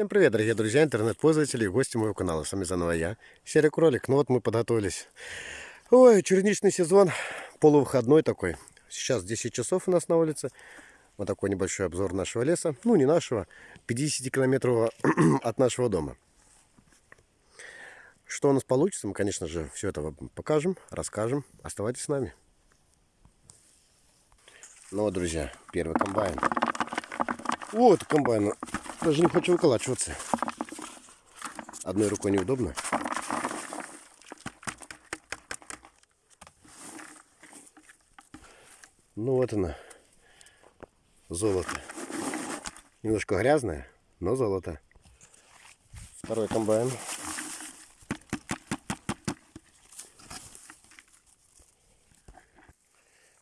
Всем привет, дорогие друзья, интернет-пользователи и гости моего канала. С вами заново я, Серый Кролик. Ну вот мы подготовились. Ой, черничный сезон, полувыходной такой. Сейчас 10 часов у нас на улице. Вот такой небольшой обзор нашего леса. Ну, не нашего, 50 километров от нашего дома. Что у нас получится, мы, конечно же, все это вам покажем, расскажем. Оставайтесь с нами. Ну вот, друзья, первый комбайн. Вот комбайн. Даже не хочу выколачиваться. Одной рукой неудобно. Ну вот она. Золото. Немножко грязное, но золото. Второй комбайн.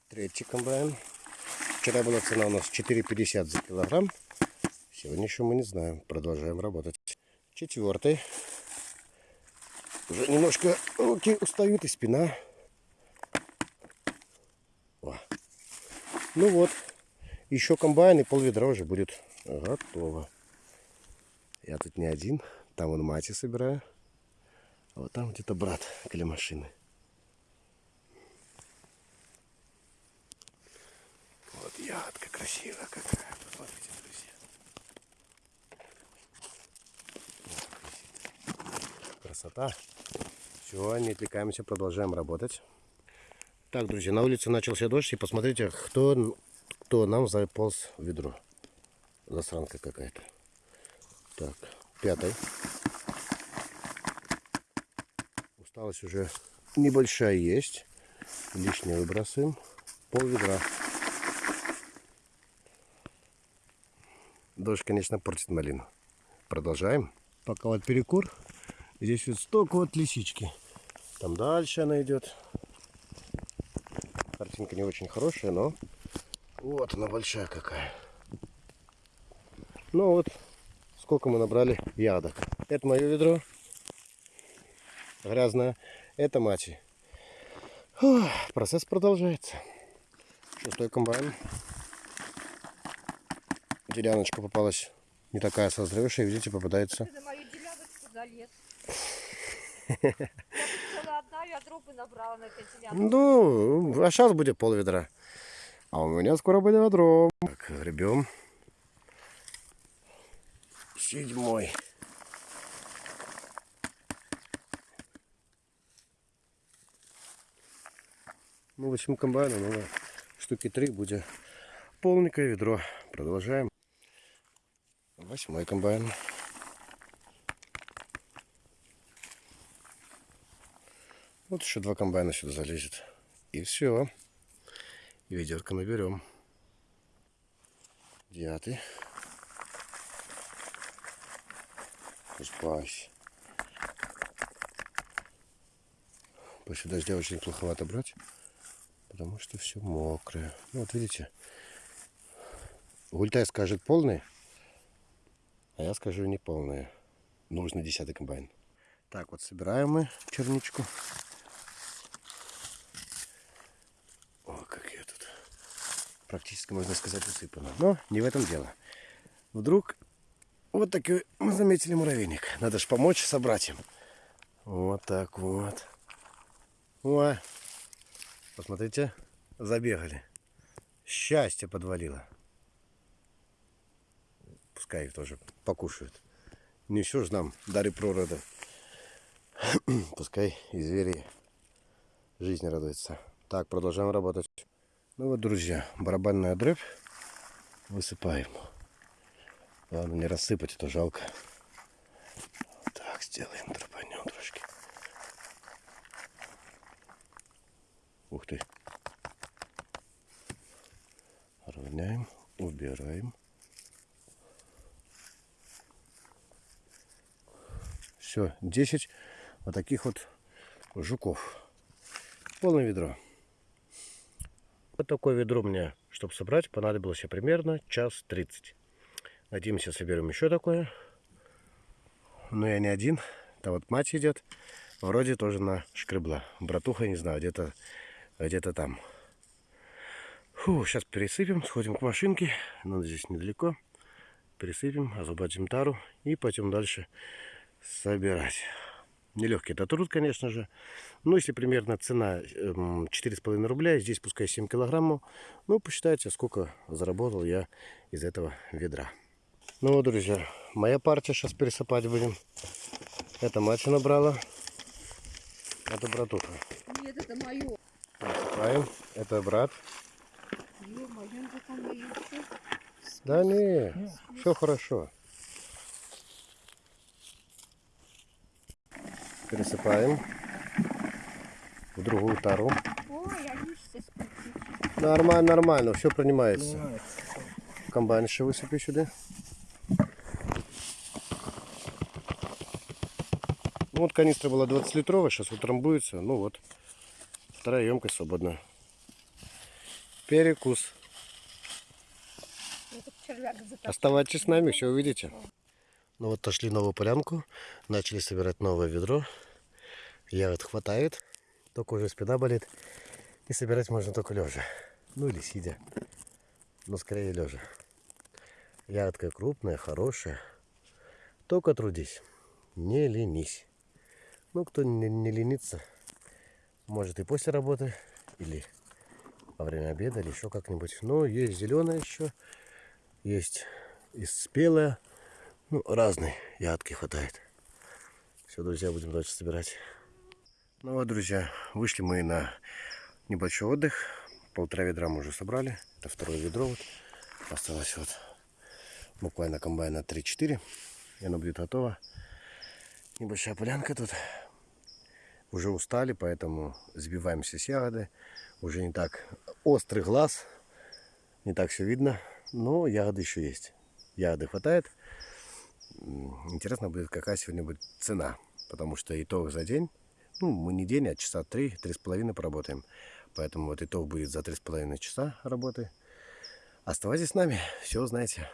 Третий комбайн. Вчера была цена у нас 4,50 за килограмм. Сегодня еще мы не знаем. Продолжаем работать. Четвертый. Уже немножко руки устают и спина. О. Ну вот. Еще комбайн и пол ведра уже будет готово. Я тут не один. Там он мати собираю. А вот там где-то брат около машины. Вот ягодка красивая какая. Посмотрите, друзья. Красота. Все, не отвлекаемся, продолжаем работать. Так, друзья, на улице начался дождь. И посмотрите, кто, кто нам заполз в ведро. Засранка какая-то. Так, пятый. Усталость уже небольшая есть. Лишнее выбрасываем. Пол ведра. Дождь, конечно, портит малину. Продолжаем. Пока вот перекур. Здесь вот столько вот лисички. Там дальше она идет. Картинка не очень хорошая, но вот она большая какая. Ну вот, сколько мы набрали ядок. Это мое ведро. Грязное. Это мати. Процесс продолжается. Шестой комбайн. Деляночка попалась не такая созревшая, видите, попадается. Ты мою деляночку залез. Я одна ядро бы набрала на. Ну, а сейчас будет пол ведра. А у меня скоро будет ведро. Так, гребем. Седьмой. Ну, восемь комбайнов, ну, штуки три будет полненькое ведро. Продолжаем. Восьмой комбайн. Вот еще два комбайна сюда залезет. И все. И ведерко мы берем. Девятый. Спась. После дождя очень плоховато брать, потому что все мокрое. Ну, вот видите, Гультай скажет полный, а я скажу не полные. Нужно десятый комбайн. Так, вот собираем мы черничку. О, как я тут. Практически, можно сказать, усыпано. Но не в этом дело. Вдруг вот такой мы заметили муравейник. Надо же помочь собратьям. Вот так вот. О, посмотрите, забегали. Счастье подвалило пускай их тоже покушают. Не все же нам дары пророда. пускай и звери жизни радуются. Так, продолжаем работать. Ну вот, друзья, барабанная дробь высыпаем. Ладно, не рассыпать, это жалко. Так, сделаем, дробанем трошки. Ух ты. Равняем, убираем. Все, 10 вот таких вот жуков. Полное ведро. Вот такое ведро мне, чтобы собрать, понадобилось примерно час 30. Надеемся, соберем еще такое. Но я не один. Там вот мать идет. Вроде тоже на шкребла. Братуха, не знаю, где-то где-то там. Фу, сейчас пересыпем, сходим к машинке. Надо здесь недалеко. пересыпем, освободим тару и пойдем дальше собирать. Нелегкий это труд, конечно же. Ну, если примерно цена эм, 4,5 рубля, здесь пускай 7 килограммов, ну, посчитайте, сколько заработал я из этого ведра. Ну вот, друзья, моя партия сейчас пересыпать будем. Это мать набрала, это братуха. Нет, это мое. Пересыпаем, это брат. Да не, все хорошо. Пересыпаем в другую тару. Нормально, нормально, все принимается. Комбайн еще высыпи сюда. Ну вот канистра была 20 литровая, сейчас утрамбуется. Ну вот, вторая емкость свободна. Перекус. Оставайтесь с нами, все увидите. Ну вот нашли новую полянку, начали собирать новое ведро. Ягод хватает, только уже спина болит. И собирать можно только лежа. Ну или сидя. Но скорее лежа. Ягодка крупная, хорошая. Только трудись. Не ленись. Ну, кто не, не ленится, может и после работы, или во время обеда, или еще как-нибудь. Но есть зеленая еще, есть и спелая. Ну, разные ягодки хватает. Все, друзья, будем дальше собирать. Ну вот, друзья, вышли мы на небольшой отдых. Полтора ведра мы уже собрали. Это второе ведро. Вот. Осталось вот буквально комбайна 3-4. И оно будет готово. Небольшая полянка тут. Уже устали, поэтому сбиваемся с ягоды. Уже не так острый глаз. Не так все видно. Но ягоды еще есть. Ягоды хватает. Интересно будет, какая сегодня будет цена. Потому что итог за день, ну, мы не день, а часа три, три с половиной поработаем. Поэтому вот итог будет за три с половиной часа работы. Оставайтесь с нами, все узнаете.